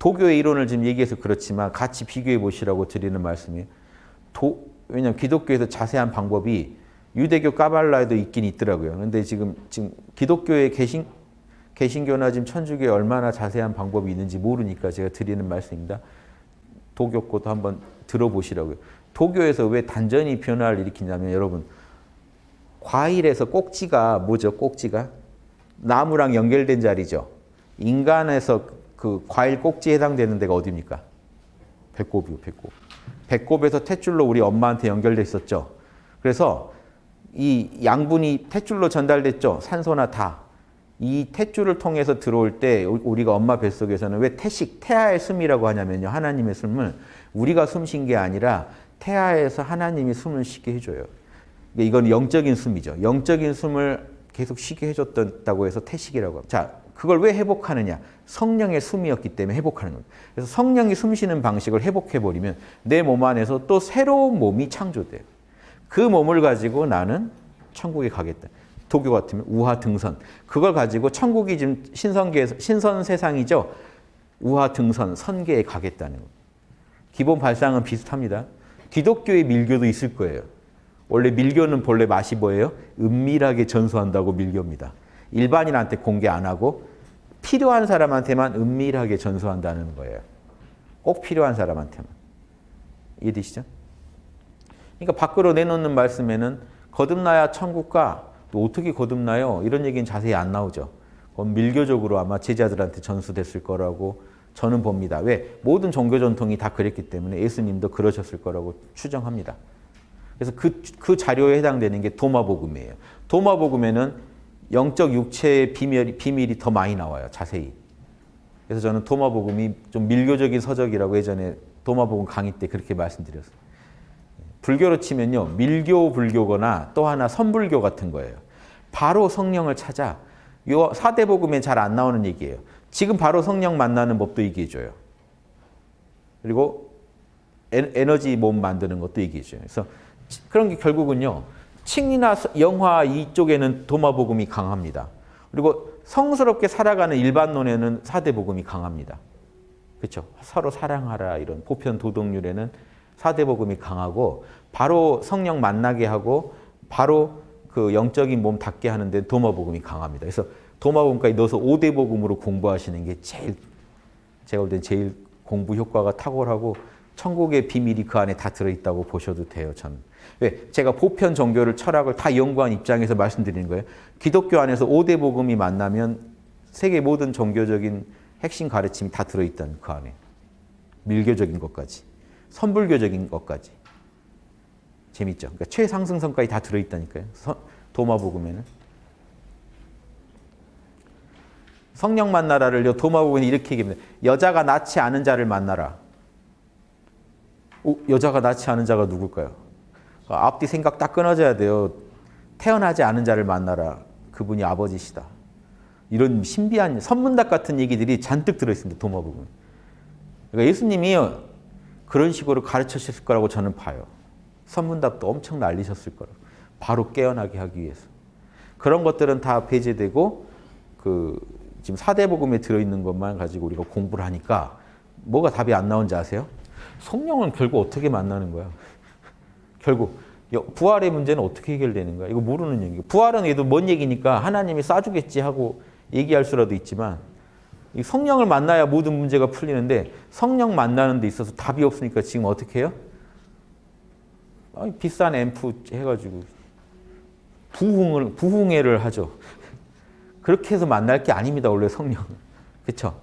도교의 이론을 지금 얘기해서 그렇지만 같이 비교해 보시라고 드리는 말씀이에요. 도, 왜냐하면 기독교에서 자세한 방법이 유대교 까발라에도 있긴 있더라고요. 근데 지금 지금 기독교의 개신 개신교나 지금 천주교에 얼마나 자세한 방법이 있는지 모르니까 제가 드리는 말씀입니다. 도교 것도 한번 들어보시라고요. 도교에서 왜 단전이 변화를 일으키냐면 여러분 과일에서 꼭지가 뭐죠? 꼭지가 나무랑 연결된 자리죠. 인간에서 그 과일 꼭지에 해당되는 데가 어디입니까? 배꼽이요, 배꼽. 배꼽에서 탯줄로 우리 엄마한테 연결돼 있었죠. 그래서 이 양분이 탯줄로 전달됐죠. 산소나 다. 이 탯줄을 통해서 들어올 때 우리가 엄마 뱃속에서는 왜 태식, 태아의 숨이라고 하냐면요. 하나님의 숨을 우리가 숨 쉰 게 아니라 태아에서 하나님이 숨을 쉬게 해줘요. 이건 영적인 숨이죠. 영적인 숨을 계속 쉬게 해줬다고 해서 태식이라고 합니다. 자, 그걸 왜 회복하느냐? 성령의 숨이었기 때문에 회복하는 겁니다. 그래서 성령이 숨 쉬는 방식을 회복해버리면 내 몸 안에서 또 새로운 몸이 창조돼요. 그 몸을 가지고 나는 천국에 가겠다. 도교 같으면 우하 등선. 그걸 가지고 천국이 지금 신선계에서 신선 세상이죠. 우하 등선, 선계에 가겠다는 거. 기본 발상은 비슷합니다. 기독교의 밀교도 있을 거예요. 원래 밀교는 본래 맛이 뭐예요? 은밀하게 전수한다고 밀교입니다. 일반인한테 공개 안 하고 필요한 사람한테만 은밀하게 전수한다는 거예요. 꼭 필요한 사람한테만. 이해되시죠? 그러니까 밖으로 내놓는 말씀에는 거듭나야 천국과 또 어떻게 거듭나요? 이런 얘기는 자세히 안 나오죠. 그건 밀교적으로 아마 제자들한테 전수됐을 거라고 저는 봅니다. 왜? 모든 종교 전통이 다 그랬기 때문에 예수님도 그러셨을 거라고 추정합니다. 그래서 그, 그 자료에 해당되는 게 도마복음이에요. 도마복음에는 영적 육체의 비밀, 비밀이 더 많이 나와요. 자세히. 그래서 저는 도마복음이 좀 밀교적인 서적이라고 예전에 도마복음 강의 때 그렇게 말씀드렸어요. 불교로 치면요. 밀교 불교거나 또 하나 선불교 같은 거예요. 바로 성령을 찾아 요 사대복음에 잘 안 나오는 얘기예요. 지금 바로 성령 만나는 법도 얘기해줘요. 그리고 에너지 몸 만드는 것도 얘기해줘요. 그래서 그런 게 결국은요. 칭이나 영화 이쪽에는 도마복음이 강합니다. 그리고 성스럽게 살아가는 일반론에는 사대복음이 강합니다. 그렇죠? 서로 사랑하라 이런 보편 도덕률에는 사대복음이 강하고 바로 성령 만나게 하고 바로 그 영적인 몸 닿게 하는데 도마복음이 강합니다. 그래서 도마복음까지 넣어서 5대 복음으로 공부하시는 게 제일 제가 볼 땐 제일 공부 효과가 탁월하고 천국의 비밀이 그 안에 다 들어있다고 보셔도 돼요. 저는. 왜? 제가 보편 종교를 철학을 다 연구한 입장에서 말씀드리는 거예요. 기독교 안에서 5대 복음이 만나면 세계 모든 종교적인 핵심 가르침이 다 들어있다는 그 안에. 밀교적인 것까지. 선불교적인 것까지. 재밌죠? 그러니까 최상승선까지 다 들어있다니까요. 도마복음에는. 성령 만나라를 도마복음이 이렇게 얘기합니다. 여자가 낳지 않은 자를 만나라. 오, 여자가 낳지 않은 자가 누굴까요? 앞뒤 생각 딱 끊어져야 돼요. 태어나지 않은 자를 만나라. 그분이 아버지시다. 이런 신비한 선문답 같은 얘기들이 잔뜩 들어있습니다. 도마복음. 그러니까 예수님이 그런 식으로 가르치셨을 거라고 저는 봐요. 선문답도 엄청 날리셨을 거라고. 바로 깨어나게 하기 위해서. 그런 것들은 다 배제되고 그 지금 사대복음에 들어있는 것만 가지고 우리가 공부를 하니까 뭐가 답이 안 나온지 아세요? 성령은 결국 어떻게 만나는 거야? 결국 부활의 문제는 어떻게 해결되는 거야? 이거 모르는 얘기고 부활은 얘도 뭔 얘기니까 하나님이 싸주겠지 하고 얘기할 수라도 있지만 성령을 만나야 모든 문제가 풀리는데 성령 만나는 데 있어서 답이 없으니까 지금 어떻게 해요? 아니, 비싼 앰프 해가지고 부흥을, 부흥회를 하죠. 그렇게 해서 만날 게 아닙니다. 원래 성령은. 그렇죠?